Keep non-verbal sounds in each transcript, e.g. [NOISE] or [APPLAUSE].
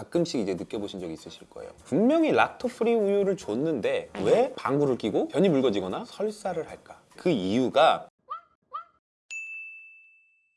가끔씩 이제 느껴보신 적 있으실 거예요. 분명히 lacto free 우유를 줬는데 왜 방구를 끼고 변이 묽어지거나 설사를 할까? 그 이유가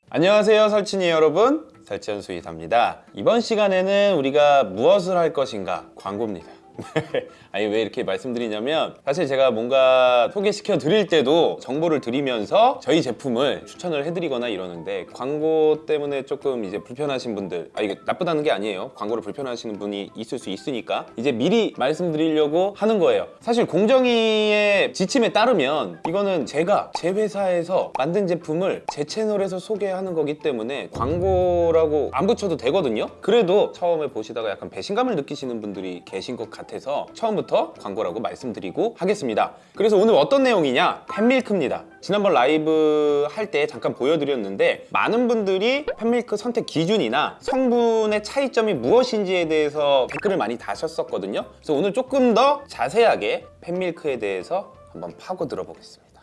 안녕하세요 설친이 여러분 설치현 수의사입니다 이번 시간에는 우리가 무엇을 할 것인가 광고입니다 [LAUGHS] 아니 왜 이렇게 말씀드리냐면 사실 제가 뭔가 소개시켜 드릴 때도 정보를 드리면서 저희 제품을 추천을 해드리거나 이러는데 광고 때문에 조금 이제 불편하신 분들 아 이게 나쁘다는 게 아니에요. 광고를 불편하시는 분이 있을 수 있으니까 이제 미리 말씀드리려고 하는 거예요. 사실 공정위의 지침에 따르면 이거는 제가 제 회사에서 만든 제품을 제 채널에서 소개하는 거기 때문에 광고라고 안 붙여도 되거든요. 그래도 처음에 보시다가 약간 배신감을 느끼시는 분들이 계신 것 같아 서 처음부터 광고라고 말씀드리고 하겠습니다. 그래서 오늘 어떤 내용이냐? 팬밀크입니다. 지난번 라이브 할 때 잠깐 보여드렸는데 많은 분들이 팬밀크 선택 기준이나 성분의 차이점이 무엇인지에 대해서 댓글을 많이 다셨었거든요. 그래서 오늘 조금 더 자세하게 팬밀크에 대해서 한번 파고 들어보겠습니다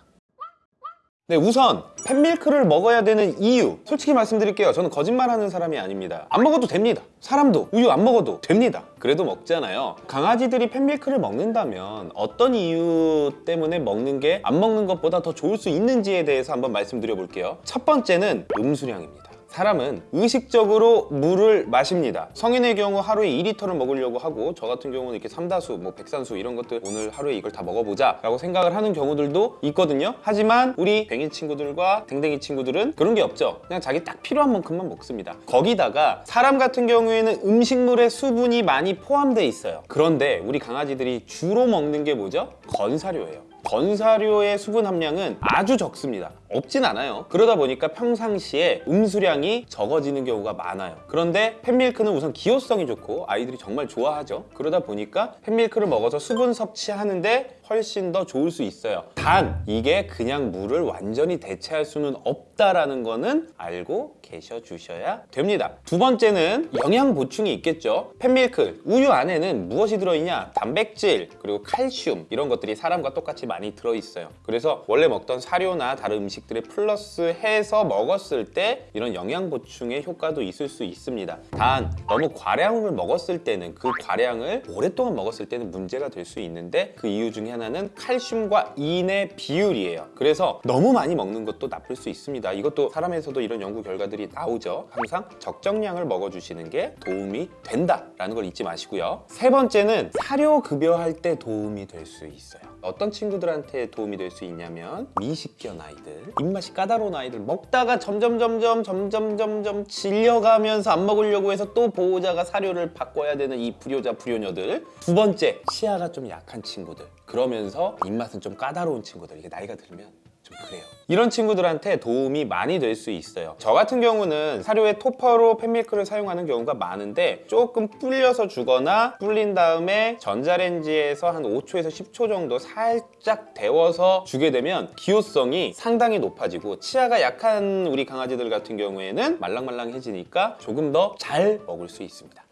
네, 우선 팬밀크를 먹어야 되는 이유. 솔직히 말씀드릴게요. 저는 거짓말하는 사람이 아닙니다. 안 먹어도 됩니다. 사람도. 우유 안 먹어도 됩니다. 그래도 먹잖아요. 강아지들이 팬밀크를 먹는다면 어떤 이유 때문에 먹는 게 안 먹는 것보다 더 좋을 수 있는지에 대해서 한번 말씀드려 볼게요. 첫 번째는 음수량입니다 사람은 의식적으로 물을 마십니다. 성인의 경우 하루에 2리터를 먹으려고 하고 저 같은 경우는 이렇게 삼다수, 뭐 백산수 이런 것들 오늘 하루에 이걸 다 먹어보자 라고 생각을 하는 경우들도 있거든요. 하지만 우리 뱅이 친구들과 댕댕이 친구들은 그런 게 없죠. 그냥 자기 딱 필요한 만큼만 먹습니다. 거기다가 사람 같은 경우에는 음식물에 수분이 많이 포함되어 있어요. 그런데 우리 강아지들이 주로 먹는 게 뭐죠? 건사료예요 건사료의 수분 함량은 아주 적습니다. 없진 않아요. 그러다 보니까 평상시에 음수량이 적어지는 경우가 많아요. 그런데 팬밀크는 우선 기호성이 좋고 아이들이 정말 좋아하죠. 그러다 보니까 팬밀크를 먹어서 수분 섭취하는데 훨씬 더 좋을 수 있어요. 단 이게 그냥 물을 완전히 대체할 수는 없다라는 거는 알고 계셔 주셔야 됩니다. 두 번째는 영양 보충이 있겠죠. 팬밀크 우유 안에는 무엇이 들어있냐? 단백질 그리고 칼슘 이런 것들이 사람과 똑같이 많이 들어있어요. 그래서 원래 먹던 사료나 다른 음식들에 플러스 해서 먹었을 때 이런 영양 보충의 효과도 있을 수 있습니다. 단 너무 과량을 먹었을 때는 그 과량을 오랫동안 먹었을 때는 문제가 될 수 있는데 그 이유 중에 하나는 칼슘과 인의 비율이에요. 그래서 너무 많이 먹는 것도 나쁠 수 있습니다. 이것도 사람에서도 이런 연구 결과들이 나오죠. 항상 적정량을 먹어주시는 게 도움이 된다라는 걸 잊지 마시고요. 세 번째는 사료 급여할 때 도움이 될 수 있어요 어떤 친구들한테 도움이 될 수 있냐면 미식견 아이들 입맛이 까다로운 아이들 먹다가 점점 점점 점점 점점 질려가면서 안 먹으려고 해서 또 보호자가 사료를 바꿔야 되는 이 불효자 불효녀들. 두 번째 치아가 좀 약한 친구들. 그러면서 입맛은 좀 까다로운 친구들. 이게 나이가 들면 좀 그래요. 이런 친구들한테 도움이 많이 될 수 있어요. 저 같은 경우는 사료에 토퍼로 팬밀크를 사용하는 경우가 많은데 조금 불려서 주거나 불린 다음에 전자레인지에서 한 5초에서 10초 정도 살짝 데워서 주게 되면 기호성이 상당히 높아지고 치아가 약한 우리 강아지들 같은 경우에는 말랑말랑해지니까 조금 더 잘 먹을 수 있습니다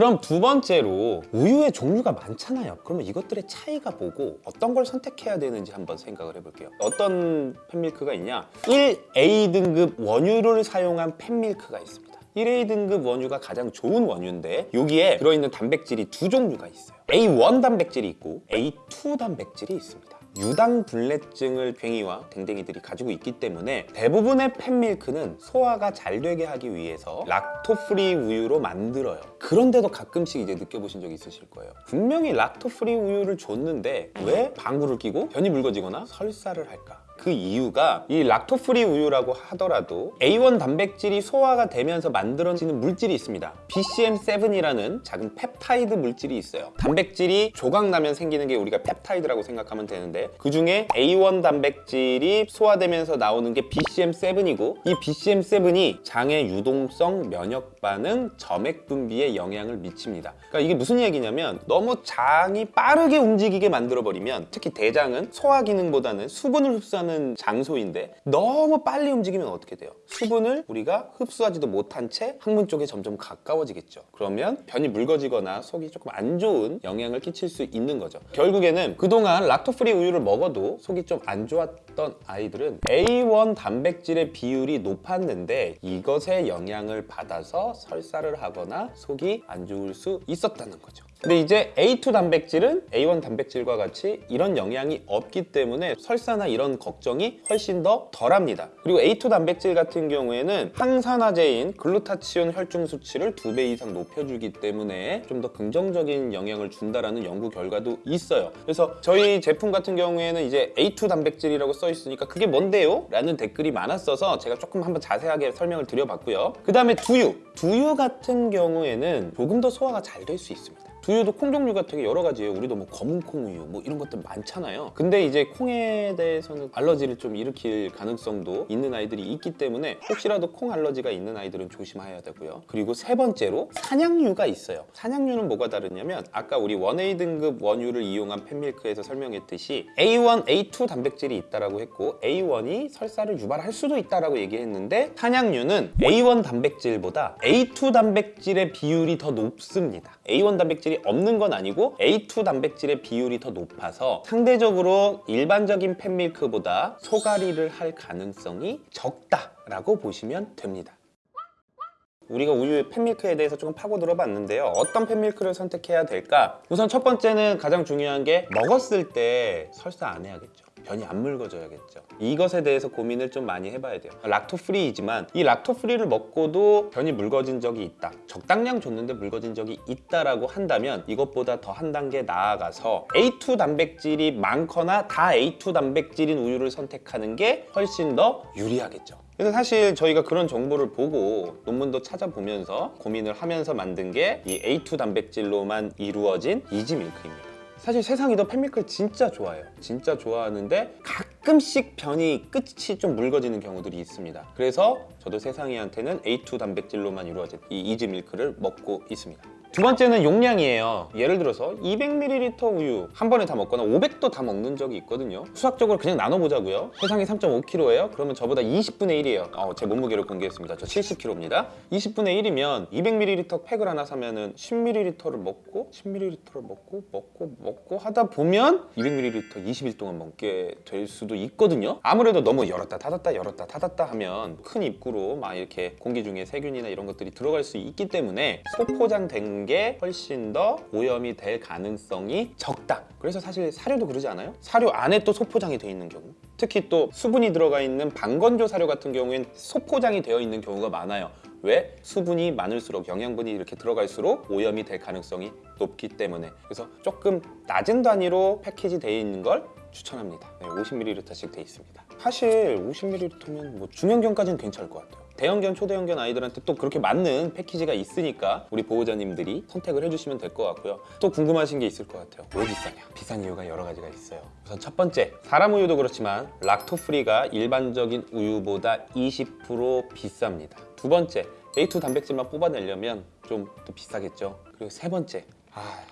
그럼 두 번째로 우유의 종류가 많잖아요. 그러면 이것들의 차이가 뭐고 어떤 걸 선택해야 되는지 한번 생각을 해볼게요. 어떤 팬밀크가 있냐? 1A 등급 원유를 사용한 팬밀크가 있습니다. 1A 등급 원유가 가장 좋은 원유인데 여기에 들어있는 단백질이 두 종류가 있어요. A1 단백질이 있고 A2 단백질이 있습니다 유당 불내증을 괭이와 댕댕이들이 가지고 있기 때문에 대부분의 pet milk는 소화가 잘 되게 하기 위해서 lacto free 우유로 만들어요. 그런데도 가끔씩 이제 느껴보신 적 있으실 거예요. 분명히 lacto free 우유를 줬는데 왜 방구를 끼고 변이 묽어지거나 설사를 할까 그 이유가 이 lacto free 우유라고 하더라도 A1 단백질이 소화가 되면서 만들어지는 물질이 있습니다. BCM7이라는 작은 펩타이드 물질이 있어요. 단백질이 조각나면 생기는 게 우리가 펩타이드라고 생각하면 되는데 그 중에 A1 단백질이 소화되면서 나오는 게 BCM7이고 이 BCM7이 장의 유동성, 면역 반응, 점액 분비에 영향을 미칩니다. 그러니까 이게 무슨 얘기냐면 너무 장이 빠르게 움직이게 만들어버리면 특히 대장은 소화 기능보다는 수분을 흡수하는 하는 장소인데 너무 빨리 움직이면 어떻게 돼요? 수분을 우리가 흡수하지도 못한 채 항문 쪽에 점점 가까워지겠죠. 그러면 변이 묽어지거나 속이 조금 안 좋은 영향을 끼칠 수 있는 거죠. 결국에는 그동안 락토프리 우유를 먹어도 속이 좀 안 좋았던 아이들은 A1 단백질의 비율이 높았는데 이것의 영향을 받아서 설사를 하거나 속이 안 좋을 수 있었다는 거죠. 근데 이제 A2 단백질은 A1 단백질과 같이 이런 영향이 없기 때문에 설사나 이런 걱정이 훨씬 더 덜합니다. 그리고 A2 단백질 같은 경우에는 항산화제인 글루타치온 혈중 수치를 두 배 이상 높여주기 때문에 좀 더 긍정적인 영향을 준다라는 연구 결과도 있어요. 그래서 저희 제품 같은 경우에는 이제 A2 단백질이라고 써 있으니까 그게 뭔데요? 라는 댓글이 많았어서 제가 조금 한번 자세하게 설명을 드려봤고요. 그 다음에 두유. 두유 같은 경우에는 조금 더 소화가 잘 될 수 있습니다. 두유도 콩 종류가 되게 여러 가지예요. 우리도 뭐 검은 콩우유 뭐 이런 것들 많잖아요. 근데 이제 콩에 대해서는 알러지를 좀 일으킬 가능성도 있는 아이들이 있기 때문에 혹시라도 콩 알러지가 있는 아이들은 조심해야 되고요. 그리고 세 번째로 산양유가 있어요. 산양유는 뭐가 다르냐면 아까 우리 1A 등급 원유를 이용한 pet milk에서 설명했듯이 A1, A2 단백질이 있다라고 했고 A1이 설사를 유발할 수도 있다라고 얘기했는데 산양유는 A1 단백질보다 A2 단백질의 비율이 더 높습니다. A1 단백질이 없는 건 아니고 A2 단백질의 비율이 더 높아서 상대적으로 일반적인 pet milk보다 설사를 할 가능성이 적다라고 보시면 됩니다. 우리가 우유의 pet milk에 대해서 조금 파고 들어 봤는데요. 어떤 pet milk를 선택해야 될까? 우선 첫 번째는 가장 중요한 게 먹었을 때 설사 안 해야겠죠. 변이 안 묽어져야겠죠. 이것에 대해서 고민을 좀 많이 해봐야 돼요. lacto free이지만 이 lacto free를 먹고도 변이 묽어진 적이 있다. 적당량 줬는데 묽어진 적이 있다라고 한다면 이것보다 더 한 단계 나아가서 A2 단백질이 많거나 다 A2 단백질인 우유를 선택하는 게 훨씬 더 유리하겠죠. 그래서 사실 저희가 그런 정보를 보고 논문도 찾아보면서 고민을 하면서 만든 게 이 A2 단백질로만 이루어진 이지 밀크입니다. 사실 세상이도 pet milk를 진짜 좋아해요. 진짜 좋아하는데 가끔씩 변이 끝이 좀 묽어지는 경우들이 있습니다. 그래서 저도 세상이한테는 A2 단백질로만 이루어진 이 이지 밀크를 먹이고 있습니다. 두 번째는 용량이에요. 예를 들어서 200ml 우유 한 번에 다 먹거나 500도 다 먹는 적이 있거든요. 수학적으로 그냥 나눠보자고요. 세상이 3.5kg예요. 그러면 저보다 20분의 1이에요. 어, 제 몸무게를 공개했습니다. 저 70kg입니다. 20분의 1이면 200ml 팩을 하나 사면은 10ml를 먹고 10ml를 먹고 먹고 먹고 하다 보면 200ml 20일 동안 먹게 될 수도 있거든요. 아무래도 너무 열었다 닫았다 열었다 닫았다 하면 큰 입구로 막 이렇게 공기 중에 세균이나 이런 것들이 들어갈 수 있기 때문에 소포장된 게 훨씬 더 오염이 될 가능성이 적다. 그래서 사실 사료도 그러지 않아요? 사료 안에 또 소포장이 돼 있는 경우. 특히 또 수분이 들어가 있는 방건조 사료 같은 경우엔 소포장이 되어 있는 경우가 많아요. 왜? 수분이 많을수록 영양분이 이렇게 들어갈수록 오염이 될 가능성이 높기 때문에 그래서 조금 낮은 단위로 패키지 되어 있는 걸 추천합니다. 네, 50ml씩 돼 있습니다. 사실 50ml면 뭐 중형견까지는 괜찮을 것 같아요. 대형견, 초대형견 아이들한테 또 그렇게 맞는 패키지가 있으니까 우리 보호자님들이 선택을 해주시면 될 것 같고요. 또 궁금하신 게 있을 것 같아요. 왜 비싸냐? 비싼 이유가 여러 가지가 있어요. 우선 첫 번째, 사람 우유도 그렇지만 락토프리가 일반적인 우유보다 20% 비쌉니다. 두 번째, A2 단백질만 뽑아내려면 좀더 비싸겠죠. 그리고 세 번째, 아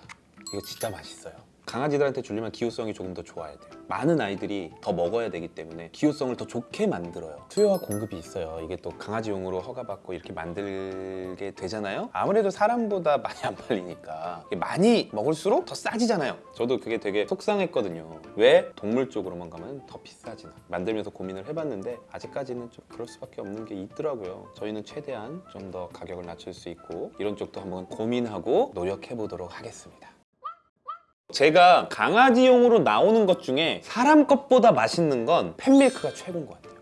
이거 진짜 맛있어요. 강아지들한테 주려면 기호성이 조금 더 좋아야 돼요. 많은 아이들이 더 먹어야 되기 때문에 기호성을 더 좋게 만들어요. 수요와 공급이 있어요. 이게 또 강아지용으로 허가받고 이렇게 만들게 되잖아요. 아무래도 사람보다 많이 안 팔리니까 많이 먹을수록 더 싸지잖아요. 저도 그게 되게 속상했거든요. 왜 동물 쪽으로만 가면 더 비싸지나? 만들면서 고민을 해봤는데 아직까지는 좀 그럴 수밖에 없는 게 있더라고요. 저희는 최대한 좀 더 가격을 낮출 수 있고 이런 쪽도 한번 고민하고 노력해 보도록 하겠습니다. 제가 강아지용으로 나오는 것 중에 사람 것보다 맛있는 건 팬밀크가 최고인 것 같아요.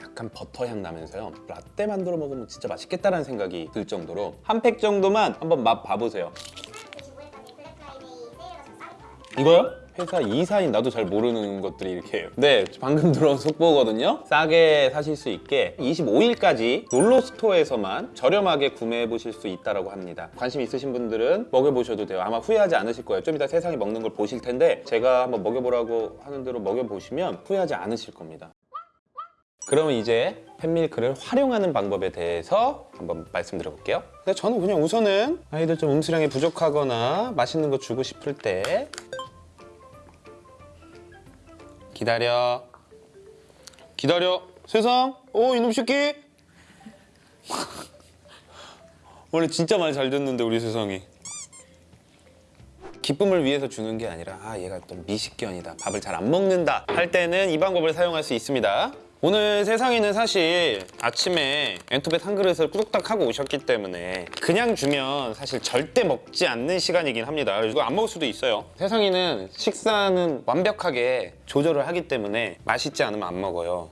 약간 버터 향 나면서요. 라떼 만들어 먹으면 진짜 맛있겠다라는 생각이 들 정도로 한 팩 정도만 한번 맛 봐보세요. 이거요? 회사 이사인 나도 잘 모르는 것들이 이렇게. 네, 방금 들어온 속보거든요. 싸게 사실 수 있게 25일까지 롤로 스토어에서만 저렴하게 구매해 보실 수 있다고 합니다. 관심 있으신 분들은 먹여보셔도 돼요. 아마 후회하지 않으실 거예요. 좀 이따 세상에 먹는 걸 보실 텐데 제가 한번 먹여보라고 하는 대로 먹여보시면 후회하지 않으실 겁니다. 그러면 이제 팬밀크를 활용하는 방법에 대해서 한번 말씀드려 볼게요. 근데 저는 그냥 우선은 아이들 좀 음수량이 부족하거나 맛있는 거 주고 싶을 때 기다려. 기다려. 세상. 오 이놈 새끼. [LAUGHS] 원래 진짜 말잘 듣는데 우리 세상이. 기쁨을 위해서 주는 게 아니라 아 얘가 또 미식견이다 밥을 잘 안 먹는다 할 때는 이 방법을 사용할 수 있습니다 오늘 세상에는 사실 아침에 엔투벳 한 그릇을 꾸덕딱 하고 오셨기 때문에 그냥 주면 사실 절대 먹지 않는 시간이긴 합니다. 이거 안 먹을 수도 있어요. 세상에는 식사는 완벽하게 조절을 하기 때문에 맛있지 않으면 안 먹어요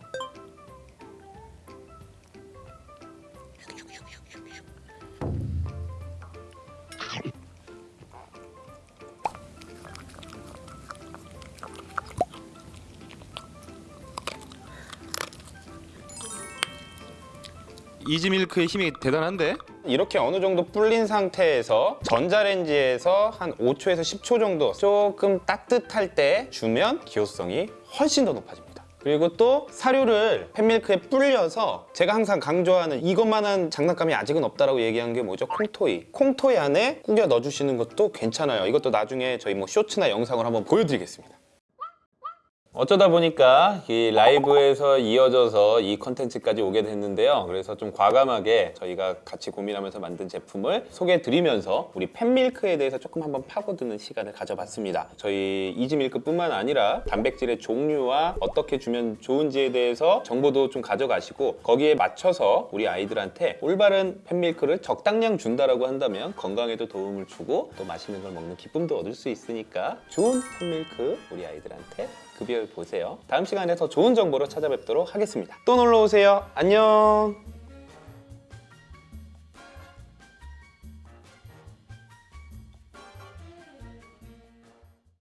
이지밀크의 힘이 대단한데? 이렇게 어느 정도 불린 상태에서 전자레인지에서 한 5초에서 10초 정도 조금 따뜻할 때 주면 기호성이 훨씬 더 높아집니다. 그리고 또 사료를 pet milk에 불려서 제가 항상 강조하는 이것만한 장난감이 아직은 없다라고 얘기한 게 뭐죠? Kong toy. Kong toy 안에 꾸겨 넣어주시는 것도 괜찮아요. 이것도 나중에 저희 뭐 쇼츠나 영상을 한번 보여드리겠습니다. 어쩌다 보니까 이 라이브에서 이어져서 이 컨텐츠까지 오게 됐는데요. 그래서 좀 과감하게 저희가 같이 고민하면서 만든 제품을 소개해 드리면서 우리 pet milk에 대해서 조금 한번 파고드는 시간을 가져봤습니다. 저희 이지밀크 뿐만 아니라 단백질의 종류와 어떻게 주면 좋은지에 대해서 정보도 좀 가져가시고 거기에 맞춰서 우리 아이들한테 올바른 팬밀크를 적당량 준다라고 한다면 건강에도 도움을 주고 또 맛있는 걸 먹는 기쁨도 얻을 수 있으니까 좋은 팬밀크 우리 아이들한테 급여해 보세요. 다음 시간에 더 좋은 정보로 찾아뵙도록 하겠습니다. 또 놀러 오세요. 안녕.